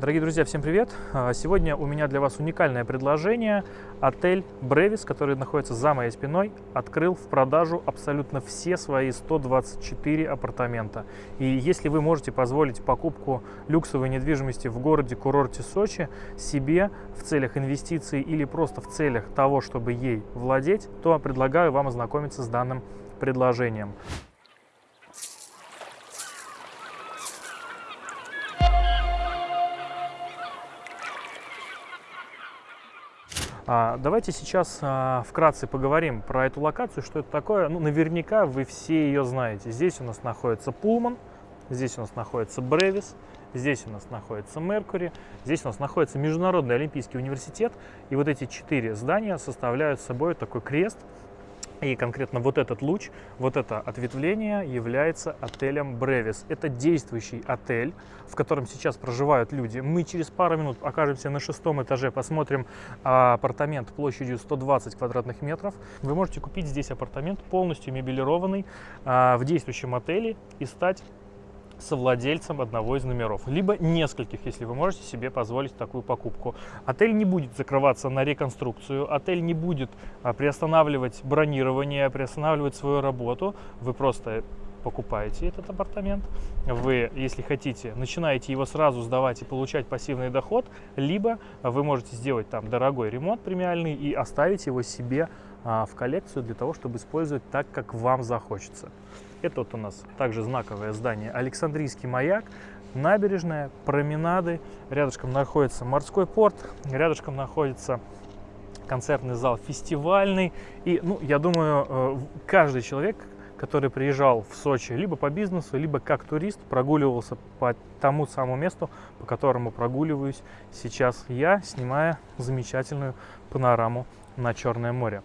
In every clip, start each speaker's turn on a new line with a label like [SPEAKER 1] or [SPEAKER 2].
[SPEAKER 1] Дорогие друзья, всем привет! А, сегодня у меня для вас уникальное предложение. Отель Бревис, который находится за моей спиной, открыл в продажу абсолютно все свои 124 апартамента. И если вы можете позволить покупку люксовой недвижимости в городе-курорте Сочи себе в целях инвестиций или просто в целях того, чтобы ей владеть, то предлагаю вам ознакомиться с данным предложением. Давайте сейчас а, вкратце поговорим про эту локацию, что это такое. Ну, наверняка вы все ее знаете. Здесь у нас находится Пулман, здесь у нас находится Бревис, здесь у нас находится Меркури, здесь у нас находится Международный Олимпийский университет. И вот эти четыре здания составляют собой такой крест, и конкретно вот этот луч, вот это ответвление является отелем Бревис. Это действующий отель, в котором сейчас проживают люди. Мы через пару минут окажемся на шестом этаже, посмотрим а, апартамент площадью 120 квадратных метров. Вы можете купить здесь апартамент полностью мебелированный а, в действующем отеле и стать совладельцем одного из номеров, либо нескольких, если вы можете себе позволить такую покупку. Отель не будет закрываться на реконструкцию, отель не будет а, приостанавливать бронирование, приостанавливать свою работу. Вы просто покупаете этот апартамент, вы, если хотите, начинаете его сразу сдавать и получать пассивный доход, либо вы можете сделать там дорогой ремонт премиальный и оставить его себе а, в коллекцию для того, чтобы использовать так, как вам захочется. Это вот у нас также знаковое здание Александрийский маяк, набережная, променады. Рядышком находится морской порт, рядышком находится концертный зал фестивальный. И, ну, я думаю, э, каждый человек, который приезжал в Сочи либо по бизнесу, либо как турист, прогуливался по тому самому месту, по которому прогуливаюсь сейчас я, снимая замечательную панораму на Черное море.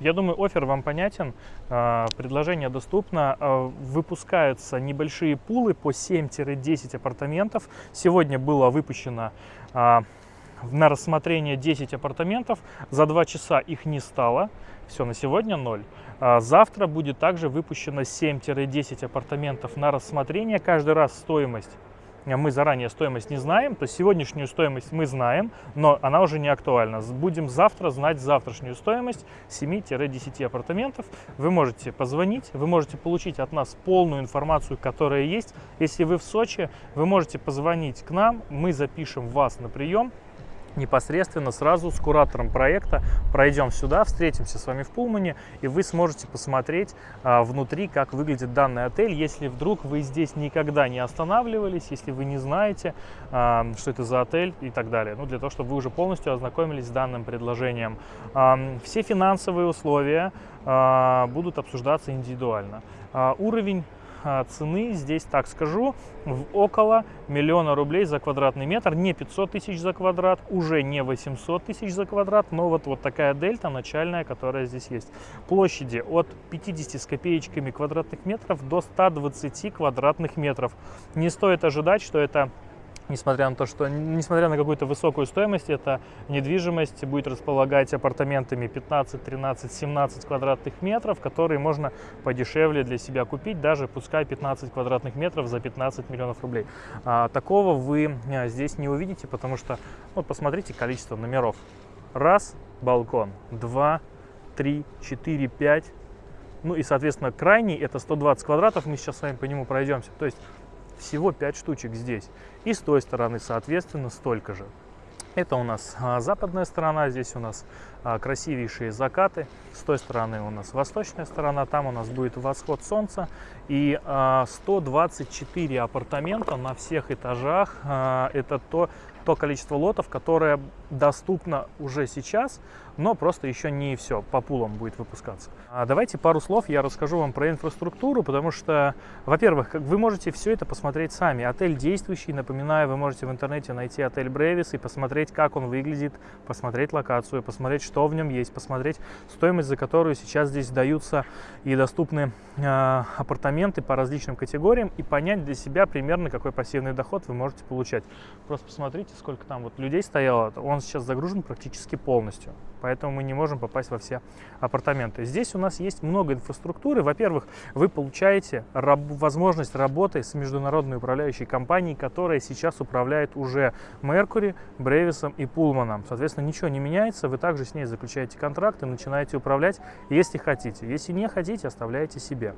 [SPEAKER 1] Я думаю, офер вам понятен, а, предложение доступно. А, выпускаются небольшие пулы по 7-10 апартаментов. Сегодня было выпущено а, на рассмотрение 10 апартаментов. За 2 часа их не стало. Все, на сегодня 0. Завтра будет также выпущено 7-10 апартаментов на рассмотрение. Каждый раз стоимость мы заранее стоимость не знаем, то сегодняшнюю стоимость мы знаем, но она уже не актуальна. Будем завтра знать завтрашнюю стоимость 7-10 апартаментов. Вы можете позвонить, вы можете получить от нас полную информацию, которая есть. Если вы в Сочи, вы можете позвонить к нам, мы запишем вас на прием, непосредственно сразу с куратором проекта пройдем сюда, встретимся с вами в Пулмане, и вы сможете посмотреть а, внутри, как выглядит данный отель. Если вдруг вы здесь никогда не останавливались, если вы не знаете, а, что это за отель и так далее. Ну, для того, чтобы вы уже полностью ознакомились с данным предложением. А, все финансовые условия а, будут обсуждаться индивидуально. А, уровень цены здесь, так скажу, в около миллиона рублей за квадратный метр. Не 500 тысяч за квадрат, уже не 800 тысяч за квадрат, но вот, вот такая дельта начальная, которая здесь есть. Площади от 50 с копеечками квадратных метров до 120 квадратных метров. Не стоит ожидать, что это несмотря на то, что, несмотря на какую-то высокую стоимость, эта недвижимость будет располагать апартаментами 15, 13, 17 квадратных метров, которые можно подешевле для себя купить, даже пускай 15 квадратных метров за 15 миллионов рублей. А, такого вы а, здесь не увидите, потому что, вот посмотрите количество номеров. Раз, балкон, два, три, четыре, пять, ну и, соответственно, крайний это 120 квадратов, мы сейчас с вами по нему пройдемся. То есть всего 5 штучек здесь. И с той стороны, соответственно, столько же. Это у нас а, западная сторона, здесь у нас красивейшие закаты. С той стороны у нас восточная сторона, там у нас будет восход солнца. И 124 а, апартамента на всех этажах. Это то, то количество лотов, которое доступно уже сейчас, но просто еще не все по пулам будет выпускаться. А давайте пару слов я расскажу вам про инфраструктуру, потому что, во-первых, вы можете все это посмотреть сами. Отель действующий, напоминаю, вы можете в интернете найти отель Бревис и посмотреть, как он выглядит, посмотреть локацию, посмотреть, что в нем есть, посмотреть стоимость, за которую сейчас здесь даются и доступны э, апартаменты по различным категориям и понять для себя примерно, какой пассивный доход вы можете получать. Просто посмотрите, сколько там вот людей стояло, он сейчас загружен практически полностью поэтому мы не можем попасть во все апартаменты. Здесь у нас есть много инфраструктуры. Во-первых, вы получаете раб возможность работы с международной управляющей компанией, которая сейчас управляет уже Mercury, Бревисом и Пулманом. Соответственно, ничего не меняется, вы также с ней заключаете контракты, начинаете управлять, если хотите. Если не хотите, оставляете себе.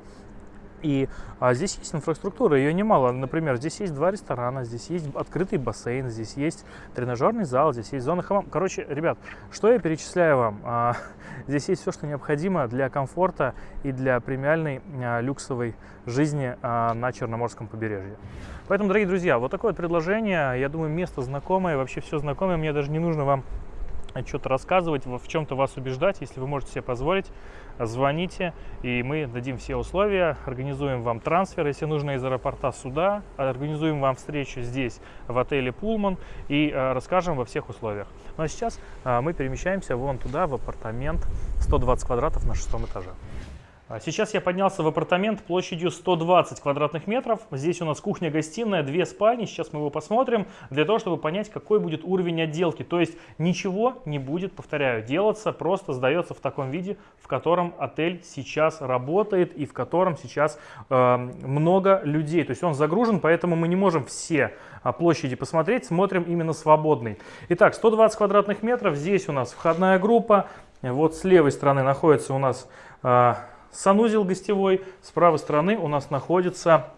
[SPEAKER 1] И а, здесь есть инфраструктура, ее немало. Например, здесь есть два ресторана, здесь есть открытый бассейн, здесь есть тренажерный зал, здесь есть зона хамам. Короче, ребят, что я перечисляю вам? А, здесь есть все, что необходимо для комфорта и для премиальной а, люксовой жизни а, на Черноморском побережье. Поэтому, дорогие друзья, вот такое вот предложение. Я думаю, место знакомое, вообще все знакомое. Мне даже не нужно вам что-то рассказывать, в чем-то вас убеждать, если вы можете себе позволить звоните, и мы дадим все условия, организуем вам трансфер, если нужно из аэропорта сюда, организуем вам встречу здесь, в отеле Пулман, и э, расскажем во всех условиях. Ну а сейчас э, мы перемещаемся вон туда, в апартамент 120 квадратов на шестом этаже. А сейчас я поднялся в апартамент площадью 120 квадратных метров. Здесь у нас кухня-гостиная, две спальни. Сейчас мы его посмотрим, для того, чтобы понять, какой будет уровень отделки. То есть ничего не будет, повторяю, делаться, просто сдается в таком виде, в котором отель сейчас работает и в котором сейчас э, много людей. То есть он загружен, поэтому мы не можем все а, площади посмотреть, смотрим именно свободный. Итак, 120 квадратных метров, здесь у нас входная группа, вот с левой стороны находится у нас э, санузел гостевой. С правой стороны у нас находится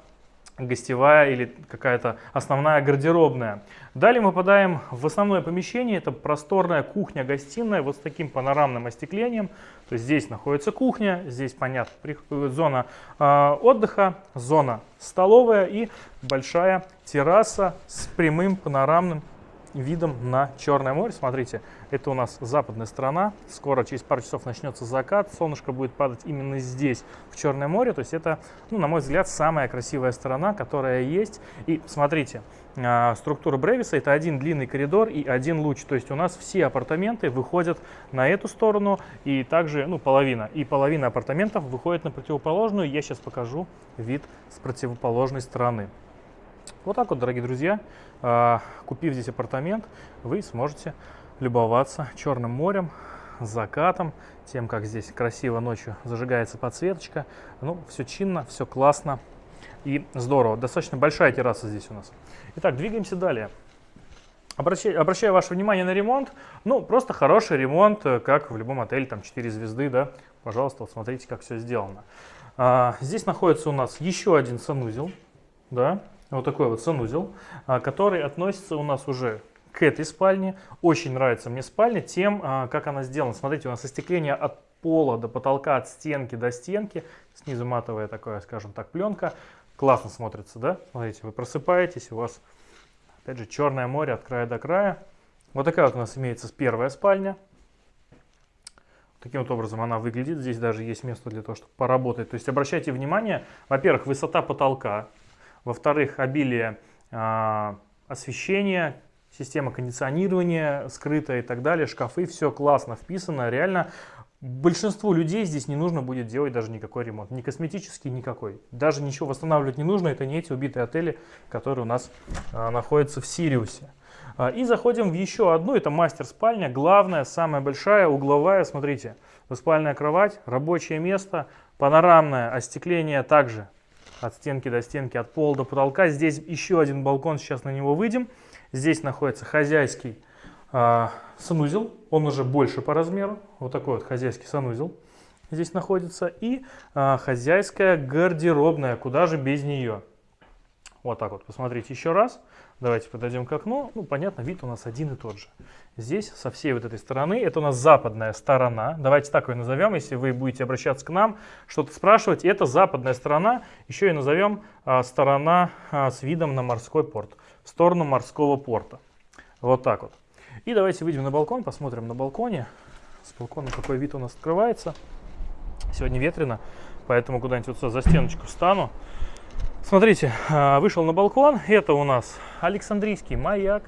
[SPEAKER 1] гостевая или какая-то основная гардеробная. Далее мы попадаем в основное помещение. Это просторная кухня-гостиная вот с таким панорамным остеклением. То есть здесь находится кухня, здесь, понятно, зона э, отдыха, зона столовая и большая терраса с прямым панорамным видом на Черное море. Смотрите, это у нас западная сторона. Скоро, через пару часов, начнется закат. Солнышко будет падать именно здесь, в Черное море. То есть это, ну, на мой взгляд, самая красивая сторона, которая есть. И смотрите, а, структура Бревиса это один длинный коридор и один луч. То есть у нас все апартаменты выходят на эту сторону и также, ну, половина. И половина апартаментов выходит на противоположную. Я сейчас покажу вид с противоположной стороны. Вот так вот, дорогие друзья, а, купив здесь апартамент, вы сможете любоваться Черным морем, закатом, тем, как здесь красиво ночью зажигается подсветочка. Ну, все чинно, все классно и здорово. Достаточно большая терраса здесь у нас. Итак, двигаемся далее. Обращаю, обращаю ваше внимание на ремонт. Ну, просто хороший ремонт, э, как в любом отеле, там 4 звезды, да. Пожалуйста, вот смотрите, как все сделано. А, здесь находится у нас еще один санузел, да, вот такой вот санузел, а, который относится у нас уже к этой спальне. Очень нравится мне спальня тем, а, как она сделана. Смотрите, у нас остекление от пола до потолка, от стенки до стенки. Снизу матовая такая, скажем так, пленка. Классно смотрится, да? Смотрите, вы просыпаетесь, у вас, опять же, черное море от края до края. Вот такая вот у нас имеется первая спальня. Таким вот образом она выглядит. Здесь даже есть место для того, чтобы поработать. То есть обращайте внимание, во-первых, высота потолка. Во-вторых, обилие э, освещения, система кондиционирования скрытая и так далее, шкафы, все классно вписано, реально большинству людей здесь не нужно будет делать даже никакой ремонт, ни косметический, никакой. Даже ничего восстанавливать не нужно, это не эти убитые отели, которые у нас а, находятся в Сириусе. А, и заходим в еще одну, это мастер-спальня, главная, самая большая, угловая, смотрите, двуспальная кровать, рабочее место, панорамное остекление также от стенки до стенки, от пола до потолка. Здесь еще один балкон, сейчас на него выйдем. Здесь находится хозяйский э, санузел, он уже больше по размеру, вот такой вот хозяйский санузел здесь находится. И э, хозяйская гардеробная, куда же без нее. Вот так вот, посмотрите еще раз. Давайте подойдем к окну. Ну, понятно, вид у нас один и тот же. Здесь, со всей вот этой стороны, это у нас западная сторона. Давайте так ее назовем, если вы будете обращаться к нам, что-то спрашивать. Это западная сторона, еще и назовем а, сторона а, с видом на морской порт, в сторону морского порта. Вот так вот. И давайте выйдем на балкон, посмотрим на балконе. С балкона какой вид у нас открывается. Сегодня ветрено, поэтому куда-нибудь вот за стеночку встану. Смотрите, а, вышел на балкон. Это у нас Александрийский маяк.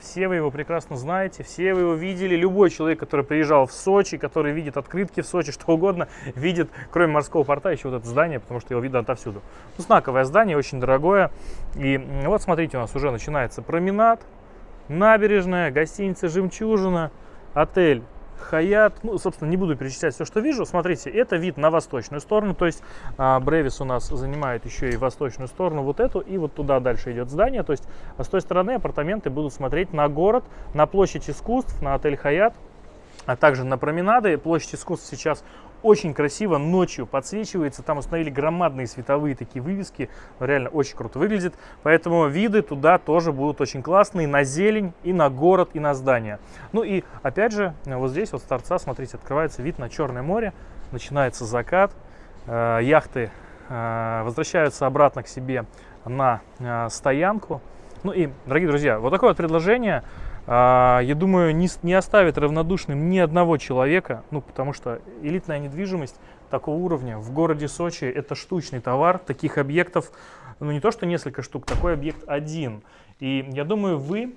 [SPEAKER 1] Все вы его прекрасно знаете, все вы его видели. Любой человек, который приезжал в Сочи, который видит открытки в Сочи, что угодно, видит, кроме морского порта, еще вот это здание, потому что его видно отовсюду. Ну, знаковое здание, очень дорогое. И вот смотрите, у нас уже начинается променад, набережная, гостиница «Жемчужина», отель Хаят, ну, собственно, не буду перечислять все, что вижу. Смотрите, это вид на восточную сторону, то есть а, Бревис у нас занимает еще и восточную сторону, вот эту, и вот туда дальше идет здание. То есть а с той стороны апартаменты будут смотреть на город, на площадь искусств, на отель Хаят, а также на променады. Площадь искусств сейчас очень красиво ночью подсвечивается. Там установили громадные световые такие вывески. Реально очень круто выглядит. Поэтому виды туда тоже будут очень классные. На зелень, и на город, и на здание. Ну и опять же, вот здесь вот с торца, смотрите, открывается вид на Черное море. Начинается закат. Э, яхты э, возвращаются обратно к себе на э, стоянку. Ну и, дорогие друзья, вот такое вот предложение. А, я думаю, не, не оставит равнодушным ни одного человека, ну, потому что элитная недвижимость такого уровня в городе Сочи – это штучный товар, таких объектов, ну, не то что несколько штук, такой объект один. И я думаю, вы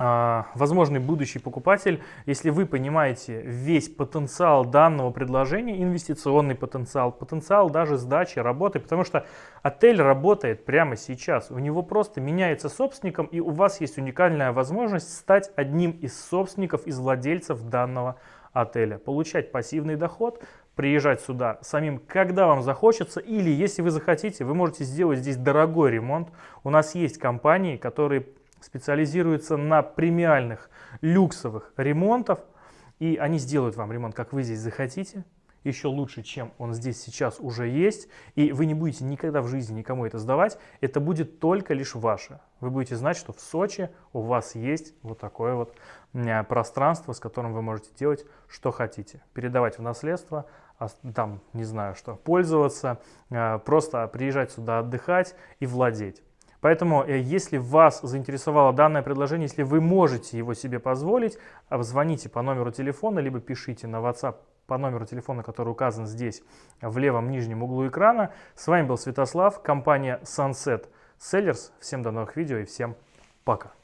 [SPEAKER 1] возможный будущий покупатель, если вы понимаете весь потенциал данного предложения, инвестиционный потенциал, потенциал даже сдачи, работы, потому что отель работает прямо сейчас, у него просто меняется собственником, и у вас есть уникальная возможность стать одним из собственников, из владельцев данного отеля, получать пассивный доход, приезжать сюда самим, когда вам захочется, или если вы захотите, вы можете сделать здесь дорогой ремонт. У нас есть компании, которые специализируются на премиальных люксовых ремонтов, и они сделают вам ремонт, как вы здесь захотите, еще лучше, чем он здесь сейчас уже есть, и вы не будете никогда в жизни никому это сдавать, это будет только лишь ваше. Вы будете знать, что в Сочи у вас есть вот такое вот пространство, с которым вы можете делать, что хотите. Передавать в наследство, там, не знаю что, пользоваться, э, просто приезжать сюда отдыхать и владеть. Поэтому, э, если вас заинтересовало данное предложение, если вы можете его себе позволить, звоните по номеру телефона, либо пишите на WhatsApp по номеру телефона, который указан здесь в левом нижнем углу экрана. С вами был Святослав, компания Sunset Sellers. Всем до новых видео и всем пока.